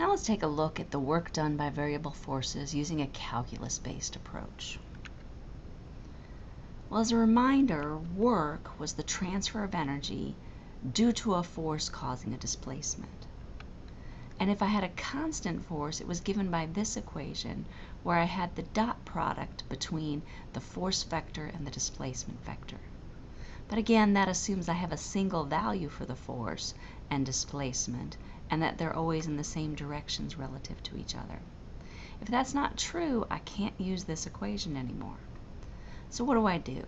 Now let's take a look at the work done by variable forces using a calculus-based approach. Well, as a reminder, work was the transfer of energy due to a force causing a displacement. And if I had a constant force, it was given by this equation where I had the dot product between the force vector and the displacement vector. But again, that assumes I have a single value for the force and displacement and that they're always in the same directions relative to each other. If that's not true, I can't use this equation anymore. So what do I do?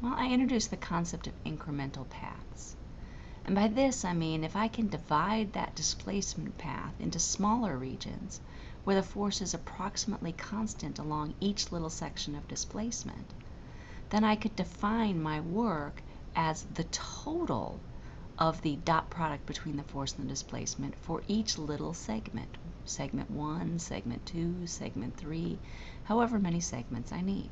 Well, I introduce the concept of incremental paths. And by this I mean if I can divide that displacement path into smaller regions where the force is approximately constant along each little section of displacement, then I could define my work as the total of the dot product between the force and the displacement for each little segment. Segment 1, segment 2, segment 3, however many segments I need.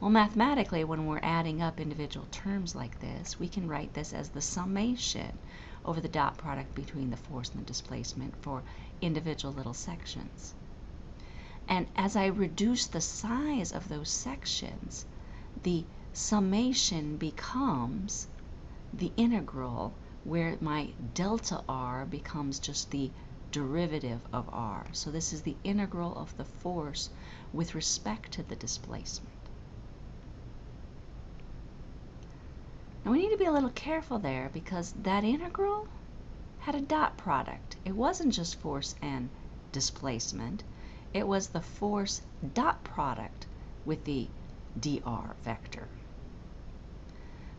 Well, mathematically, when we're adding up individual terms like this, we can write this as the summation over the dot product between the force and the displacement for individual little sections. And as I reduce the size of those sections, the summation becomes the integral where my delta r becomes just the derivative of r. So this is the integral of the force with respect to the displacement. Now we need to be a little careful there because that integral had a dot product. It wasn't just force and displacement. It was the force dot product with the dr vector.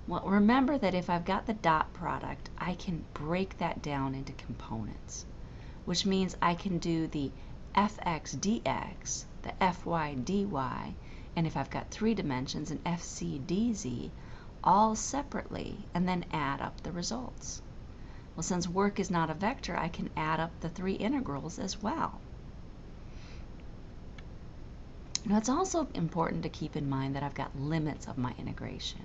Well, remember that if I've got the dot product, I can break that down into components, which means I can do the fx dx, the fy dy, and if I've got three dimensions, an fz dz, all separately and then add up the results. Well, since work is not a vector, I can add up the three integrals as well. Now, it's also important to keep in mind that I've got limits of my integration.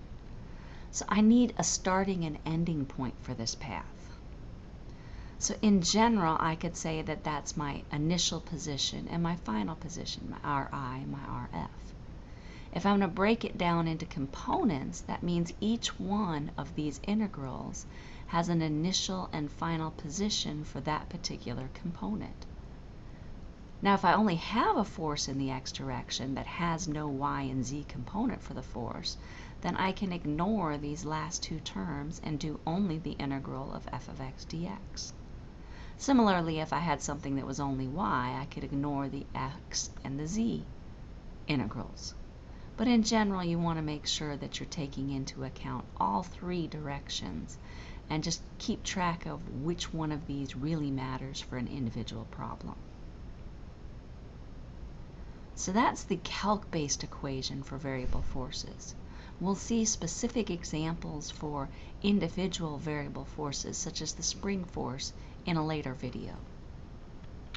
So I need a starting and ending point for this path. So in general, I could say that that's my initial position and my final position, my Ri, my Rf. If I'm going to break it down into components, that means each one of these integrals has an initial and final position for that particular component. Now, if I only have a force in the x direction that has no y and z component for the force, then I can ignore these last two terms and do only the integral of f of x dx. Similarly, if I had something that was only y, I could ignore the x and the z integrals. But in general, you want to make sure that you're taking into account all three directions and just keep track of which one of these really matters for an individual problem. So that's the calc-based equation for variable forces. We'll see specific examples for individual variable forces, such as the spring force, in a later video.